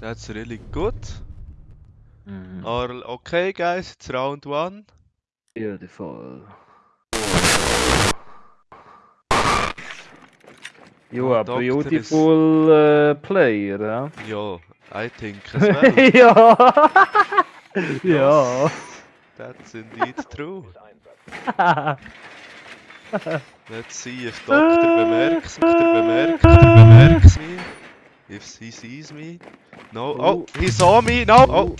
That's really good. Mhm. Or, okay, guys, it's round one. Beautiful. You are doctor is- beautiful uh, player, huh? Yo, I think as well. ja. That's indeed true. Let's see if Doctor bemerks, Doctor bemerkt, bemerks me. If he sees me. No, oh, he saw me, no, oh,